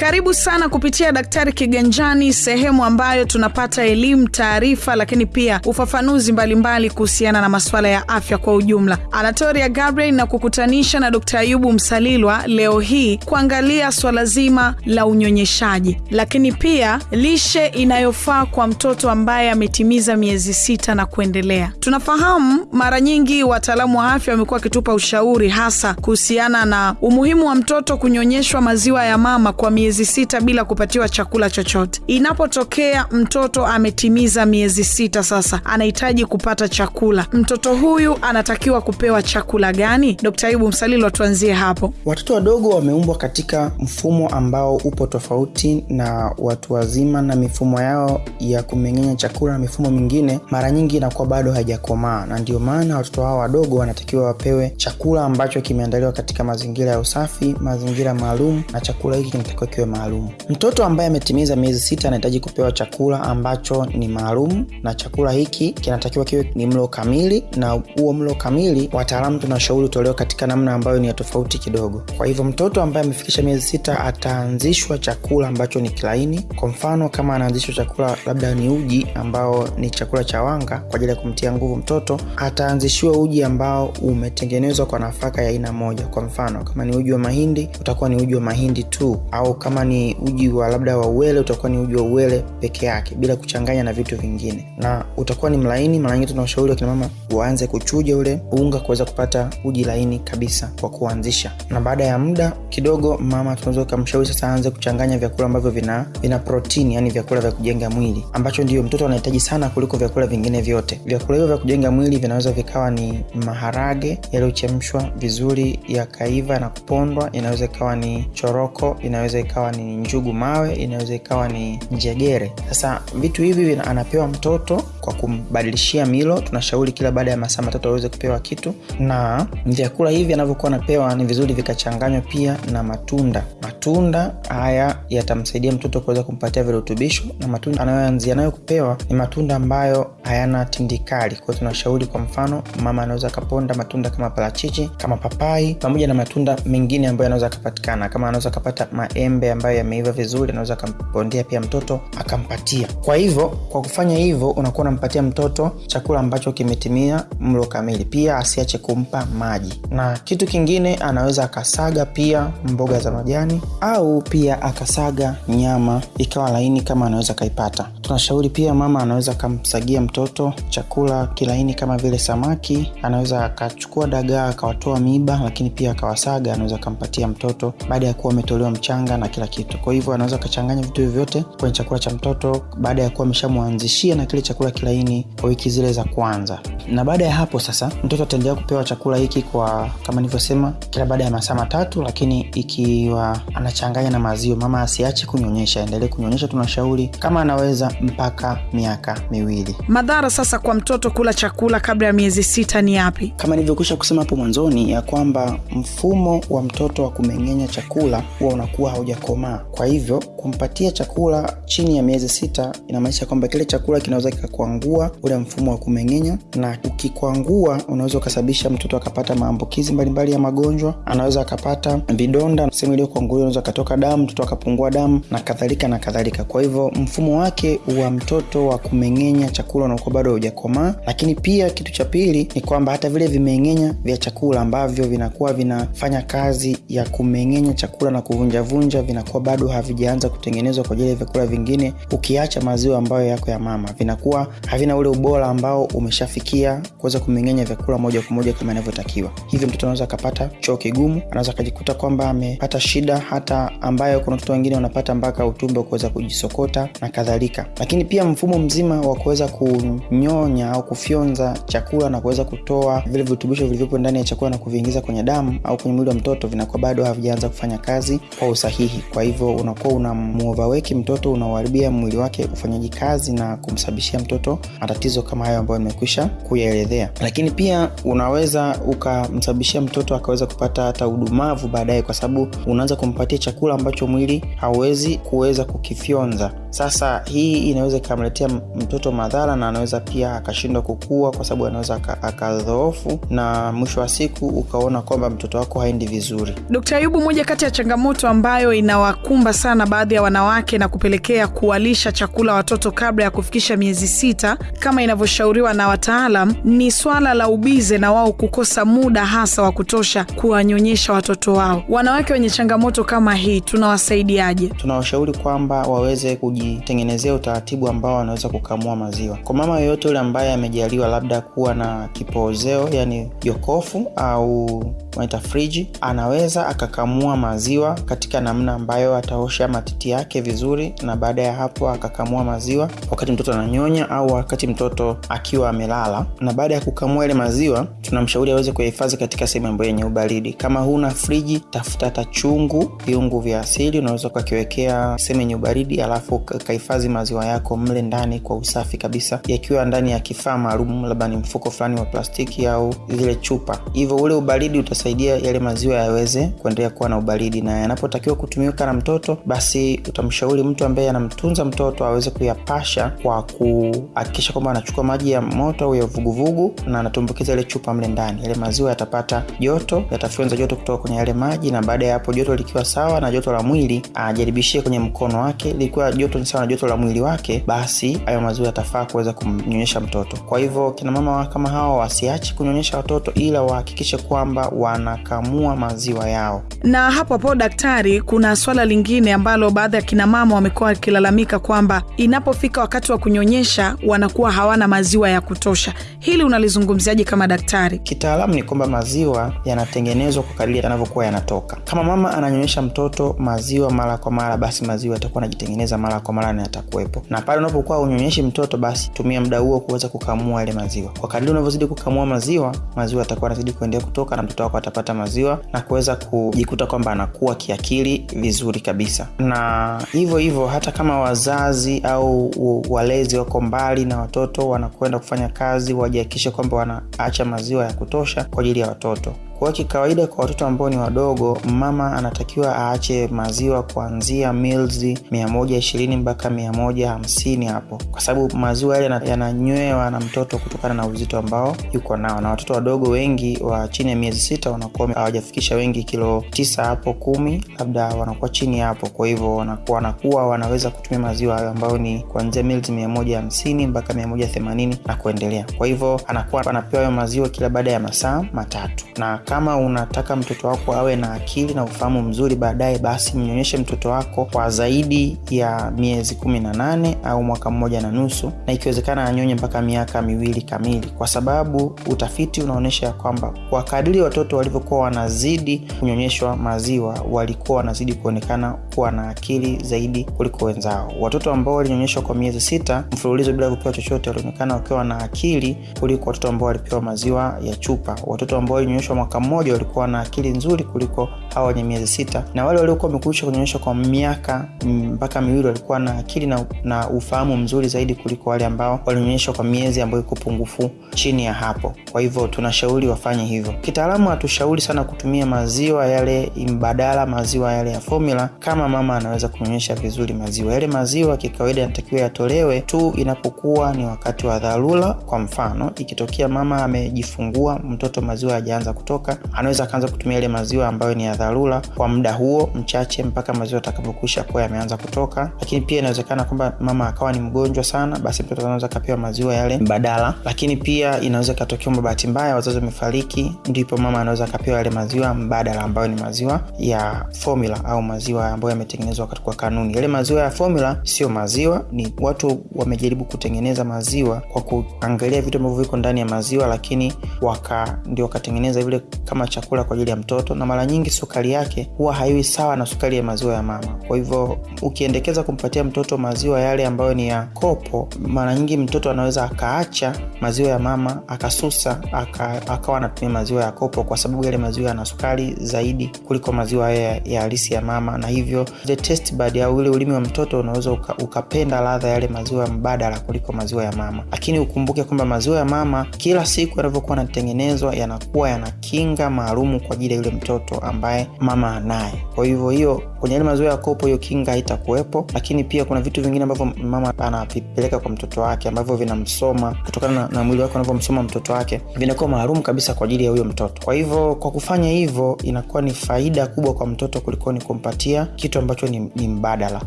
Karibu sana kupitia Daktari Kiganjani, sehemu ambayo tunapata elimu, taarifa, lakini pia ufafanuzi mbalimbali kuhusiana na masuala ya afya kwa ujumla. Anatoria Gabriel na kukutanisha na Dkt. Ayubu Msalilwa leo hii kuangalia swala zima la unyonyeshaji, lakini pia lishe inayofaa kwa mtoto ambaye ametimiza miezi sita na kuendelea. Tunafahamu mara nyingi wataalamu wa afya wamekuwa wakitupa ushauri hasa kuhusiana na umuhimu wa mtoto kunyonyeshwa maziwa ya mama kwa miezi sita bila kupatiwa chakula chochote. Inapotokea mtoto ametimiza miezi sita sasa anahitaji kupata chakula, mtoto huyu anatakiwa kupewa chakula gani? Dkt. Ayubu Msalilo, tuanzie hapo. Watoto wadogo wameumbwa katika mfumo ambao upo tofauti na watu wazima, na mifumo yao ya kumeng'enya chakula na mifumo mingine mara nyingi inakuwa bado haijakomaa, na ndio maana watoto hao wadogo wanatakiwa wapewe chakula ambacho kimeandaliwa katika mazingira ya usafi, mazingira maalum, na chakula hiki kinatakiwa kiwe maalum. Mtoto ambaye ametimiza miezi sita anahitaji kupewa chakula ambacho ni maalum, na chakula hiki kinatakiwa kiwe ni mlo kamili, na huo mlo kamili wataalamu tunashauri utolewa katika namna ambayo ni ya tofauti kidogo. Kwa hivyo mtoto ambaye amefikisha miezi sita ataanzishwa chakula ambacho ni kilaini. Kwa mfano, kama anaanzishwa chakula labda ni uji ambao ni chakula cha wanga kwa ajili ya kumtia nguvu mtoto, ataanzishiwa uji ambao umetengenezwa kwa nafaka ya aina moja. Kwa mfano, kama ni uji wa mahindi utakuwa ni uji wa mahindi tu, au kama ni uji wa labda wa uwele utakuwa ni uji wa uwele peke yake bila kuchanganya na vitu vingine, na utakuwa ni mlaini. Mara nyingi tunashauri wakinamama waanze kuchuja ule unga kuweza kupata uji laini kabisa kwa kuanzisha, na baada ya muda kidogo mama tunaweza kumshauri sasa aanze kuchanganya vyakula ambavyo vina vina protini, yani vyakula vya kujenga mwili ambacho ndio mtoto anahitaji sana kuliko vyakula vingine vyote. Vyakula hivyo vya kujenga mwili vinaweza vikawa ni maharage yaliyochemshwa vizuri yakaiva na kupondwa, inaweza ikawa ni choroko, inaweza ikawa ni njugu mawe, inaweza ikawa ni njegere. Sasa vitu hivi anapewa mtoto kwa kumbadilishia milo. Tunashauri kila baada ya masaa matatu aweze kupewa kitu, na vyakula hivi anavyokuwa anapewa ni vizuri vikachanganywa pia na matunda. Matunda haya yatamsaidia mtoto kuweza kumpatia virutubisho, na matunda anayoanzia nayo kupewa ni matunda ambayo hayana tindikali. Kwa hiyo tunashauri, kwa mfano, mama anaweza akaponda matunda kama parachichi, kama papai, pamoja na matunda mengine ambayo anaweza akapatikana, kama anaweza akapata maembe ambayo yameiva vizuri, anaweza akampondea pia mtoto akampatia. Kwa hivyo, kwa kufanya hivyo, unakuwa unampatia mtoto chakula ambacho kimetimia mlo kamili. Pia asiache kumpa maji, na kitu kingine anaweza akasaga pia mboga za majani au pia akasaga nyama ikawa laini kama anaweza kaipata. Tunashauri pia mama anaweza akamsagia mtoto chakula kilaini kama vile samaki, anaweza akachukua dagaa akawatoa miba lakini pia akawasaga, anaweza akampatia mtoto baada ya kuwa ametolewa mchanga na kila kitu. Kwa hivyo anaweza akachanganya vitu hivi vyote kwenye chakula cha mtoto baada ya kuwa ameshamwanzishia na kile chakula kilaini kwa wiki zile za kwanza, na baada ya hapo sasa mtoto ataendelea kupewa chakula hiki kwa kama nilivyosema, kila baada ya masaa matatu, lakini ikiwa anachanganya na maziwa, mama asiache kunyonyesha, aendelee kunyonyesha. Tunashauri kama anaweza mpaka miaka miwili. Madhara sasa kwa mtoto kula chakula kabla ya miezi sita ni yapi? Kama nilivyokwisha kusema hapo mwanzoni ya kwamba mfumo wa mtoto wa kumeng'enya chakula huwa unakuwa haujakomaa. Kwa hivyo kumpatia chakula chini ya miezi sita inamaanisha kwamba kile chakula kinaweza kikakuangua ule mfumo wa kumeng'enya, na ukikwangua unaweza ukasababisha mtoto akapata maambukizi mbalimbali ya magonjwa. Anaweza akapata vidonda sehemu iliyokuangulia unaweza akatoka damu, mtoto akapungua damu na kadhalika na kadhalika. Kwa hivyo mfumo wake wa mtoto wa kumeng'enya chakula unakuwa bado haujakomaa. Lakini pia kitu cha pili ni kwamba hata vile vimeng'enya vya chakula ambavyo vinakuwa vinafanya kazi ya kumeng'enya chakula na kuvunjavunja vinakuwa bado havijaanza kutengenezwa kwa ajili ya vyakula vingine, ukiacha maziwa ambayo yako ya mama, vinakuwa havina ule ubora ambao umeshafikia kuweza kumeng'enya vyakula moja kwa moja kama inavyotakiwa. Hivyo mtoto anaweza akapata choo kigumu, anaweza akajikuta kwamba amepata shida hata ambayo kuna watoto wengine wanapata mpaka utumbo kuweza kujisokota na kadhalika. Lakini pia mfumo mzima wa kuweza kunyonya au kufyonza chakula na kuweza kutoa vile virutubisho vilivyopo ndani ya chakula na kuviingiza kwenye damu au kwenye mwili wa mtoto vinakuwa bado havijaanza kufanya kazi kwa usahihi. Kwa hivyo unakuwa unamuovaweki mtoto, unaoharibia mwili wake ufanyaji kazi na kumsababishia mtoto matatizo kama hayo ambayo nimekwisha kuyaelezea. Lakini pia unaweza ukamsababishia mtoto akaweza kupata hata udumavu baadaye kwa sababu unaanza kumpatia chakula ambacho mwili hauwezi kuweza kukifyonza sasa hii inaweza ikamletea mtoto madhara na anaweza pia akashindwa kukua kwa sababu anaweza akadhoofu na mwisho wa siku ukaona kwamba mtoto wako haendi vizuri dokta Ayubu, moja kati ya changamoto ambayo inawakumba sana baadhi ya wanawake na kupelekea kuwalisha chakula watoto kabla ya kufikisha miezi sita kama inavyoshauriwa na wataalam ni swala la ubize na wao kukosa muda hasa wa kutosha kuwanyonyesha watoto wao. Wanawake wenye changamoto kama hii tunawasaidiaje? tunawashauri kwamba waweze kujitengenezea utaratibu ambao wanaweza kukamua maziwa. Kwa mama yoyote yule ambaye amejaliwa labda kuwa na kipoozeo yani jokofu au wanaita friji anaweza akakamua maziwa katika namna ambayo ataosha matiti yake vizuri na baada ya hapo akakamua maziwa wakati mtoto ananyonya au wakati mtoto akiwa amelala. Na baada ya kukamua ile maziwa tunamshauri aweze kuyahifadhi katika sehemu ambayo yenye ubaridi. Kama huna friji tafuta hata chungu viungu vya asili unaweza ukakiwekea sehemu yenye ubaridi alafu ukahifadhi maziwa yako mle ndani kwa usafi kabisa yakiwa ndani ya kifaa maalum labda ni mfuko fulani wa plastiki au zile chupa. Hivyo ule ubaridi utasaidia yale maziwa yaweze kuendelea kuwa na ubaridi. Na yanapotakiwa kutumika na mtoto basi utamshauri mtu ambaye anamtunza mtoto aweze kuyapasha kwa kuhakikisha kwamba anachukua maji ya moto au ya vuguvugu na anatumbukiza ile chupa mle ndani. Yale maziwa yatapata joto yatafyonza joto kutoka kwenye yale maji na baada ya hapo joto likiwa sawa na joto la mwili ajaribishie kwenye mkono wake. Likiwa joto ni sawa na joto la mwili wake basi hayo maziwa yatafaa kuweza kumnyonyesha mtoto. Kwa hivyo kina mama kama hawa wasiache kunyonyesha watoto ila wahakikishe kwamba wanakamua maziwa yao Na hapo hapo daktari, kuna swala lingine ambalo baadhi ya kinamama wamekuwa wakilalamika kwamba inapofika wakati wa kunyonyesha wanakuwa hawana maziwa ya kutosha. Hili unalizungumziaje kama daktari? kitaalamu ni kwamba maziwa yanatengenezwa kwa kadiri yanavyokuwa yanatoka kama mama ananyonyesha mtoto maziwa mara kwa mara basi maziwa yatakuwa anajitengeneza mara kwa mara na yatakuwepo na pale unapokuwa unyonyeshi mtoto basi tumia muda huo kuweza kukamua yale maziwa kwa kadiri unavyozidi kukamua maziwa maziwa yatakuwa yanazidi kuendelea kutoka na mtoto wako atapata maziwa na kuweza kujikuta kwamba anakuwa kiakili vizuri kabisa. Na hivyo hivyo hata kama wazazi au walezi wako mbali na watoto wanakwenda kufanya kazi wajihakikishe kwamba wanaacha maziwa ya kutosha kwa ajili ya watoto kwa kikawaida kwa watoto ambao ni wadogo mama anatakiwa aache maziwa kuanzia mils 120 mpaka 150 hapo. Kwa sababu maziwa yale yananywewa na mtoto kutokana na uzito ambao yuko nao. Na watoto wadogo wengi wa chini ya miezi sita wanakuwa hawajafikisha wengi kilo tisa hapo kumi labda wanakuwa chini hapo. Kwa hivyo wanakuwa, wanakuwa wanaweza kutumia maziwa hayo ambayo ni kuanzia mils 150 mpaka 180 na kuendelea. Kwa hivyo anakuwa anapewa hayo maziwa kila baada ya masaa matatu. Na kama unataka mtoto wako awe na akili na ufahamu mzuri baadaye basi mnyonyeshe mtoto wako kwa zaidi ya miezi kumi na nane au mwaka mmoja na nusu na ikiwezekana anyonye mpaka miaka miwili kamili. Kwa sababu utafiti unaonyesha ya kwamba kwa kadiri watoto walivyokuwa wanazidi kunyonyeshwa maziwa walikuwa wanazidi kuonekana kuwa na akili zaidi kuliko wenzao. Watoto ambao walinyonyeshwa kwa miezi sita mfululizo bila kupewa chochote walionekana wakiwa na akili kuliko watoto ambao walipewa maziwa ya chupa. Watoto ambao walinyonyeshwa mwaka mmoja walikuwa na akili nzuri kuliko hawa wenye miezi sita. Na wale waliokuwa wamekuisha kunyonyeshwa kwa miaka mm, mpaka miwili walikuwa na akili na, na ufahamu mzuri zaidi kuliko wale ambao walionyeshwa kwa miezi ambayo iko pungufu chini ya hapo. Kwa hivyo tunashauri wafanye hivyo. Kitaalamu hatushauri sana kutumia maziwa yale mbadala maziwa yale ya formula kama mama anaweza kunyonyesha vizuri maziwa. Yale maziwa kikawaida yanatakiwa yatolewe tu inapokuwa ni wakati wa dharura. Kwa mfano ikitokea mama amejifungua mtoto maziwa hajaanza kutoka anaweza akaanza kutumia ile maziwa ambayo ni ya dharura kwa muda huo mchache mpaka maziwa atakapokwisha kuwa yameanza kutoka. Lakini pia inawezekana kwamba mama akawa ni mgonjwa sana basi mtoto anaweza akapewa maziwa yale mbadala. Lakini pia inaweza ikatokea kwamba bahati mbaya wazazi wamefariki ndipo mama anaweza akapewa yale maziwa mbadala ambayo ni maziwa ya formula au maziwa ambayo yametengenezwa kwa kanuni. Yale maziwa ya formula sio maziwa ni watu wamejaribu kutengeneza maziwa kwa kuangalia vitu ambavyo viko ndani ya maziwa lakini waka ndio wakatengeneza vile kama chakula kwa ajili ya mtoto, na mara nyingi sukari yake huwa haiwi sawa na sukari ya maziwa ya mama. Kwa hivyo ukiendekeza kumpatia mtoto maziwa yale ambayo ni ya kopo, mara nyingi mtoto anaweza akaacha maziwa ya mama akasusa aka, akawa anatumia maziwa ya kopo, kwa sababu yale maziwa yana sukari zaidi kuliko maziwa ya, ya halisi ya mama, na hivyo the au ule ulimi wa mtoto unaweza uka, ukapenda ladha yale maziwa mbadala kuliko maziwa ya mama. Lakini ukumbuke kwamba maziwa ya mama kila siku yanavyokuwa yanatengenezwa yanakuwa yana kinga maalumu kwa ajili ya yule mtoto ambaye mama anaye. Kwa hivyo hiyo kwenye yale mazoea ya kopo hiyo kinga haitakuwepo, lakini pia kuna vitu vingine ambavyo mama anavipeleka kwa mtoto wake ambavyo vinamsoma kutokana na, na mwili wake unavyomsoma mtoto wake vinakuwa maalum kabisa kwa ajili ya huyo mtoto. Kwa hivyo kwa kufanya hivyo inakuwa ni faida kubwa kwa mtoto kuliko ni kumpatia kitu ambacho ni, ni mbadala.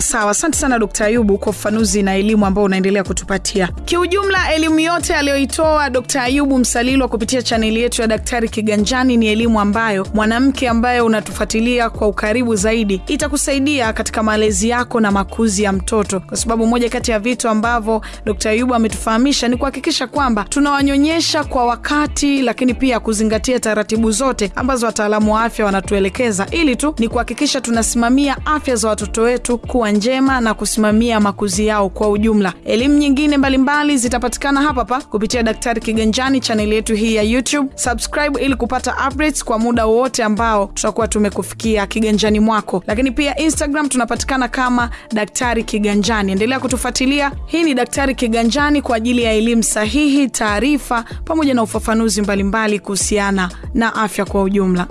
Sawa, asante sana Dkt. Ayubu kwa ufafanuzi na elimu ambao unaendelea kutupatia. Kiujumla, elimu yote aliyoitoa Dkt. Ayubu Msalilwa kupitia chaneli yetu ya Daktari Kiganjani ni elimu ambayo mwanamke ambaye unatufuatilia kwa ukaribu zaidi itakusaidia katika malezi yako na makuzi ya mtoto, kwa sababu moja kati ya vitu ambavyo Dkt. Ayubu ametufahamisha ni kuhakikisha kwamba tunawanyonyesha kwa wakati, lakini pia kuzingatia taratibu zote ambazo wataalamu wa afya wanatuelekeza, ili tu ni kuhakikisha tunasimamia afya za watoto wetu kuwa njema na kusimamia makuzi yao kwa ujumla. Elimu nyingine mbalimbali zitapatikana hapa hapa kupitia Daktari Kiganjani, chaneli yetu hii ya YouTube. Subscribe ili kupata updates kwa muda wowote ambao tutakuwa tumekufikia kiganjani mwako, lakini pia Instagram tunapatikana kama Daktari Kiganjani. Endelea kutufuatilia. Hii ni Daktari Kiganjani kwa ajili ya elimu sahihi, taarifa pamoja na ufafanuzi mbalimbali kuhusiana na afya kwa ujumla.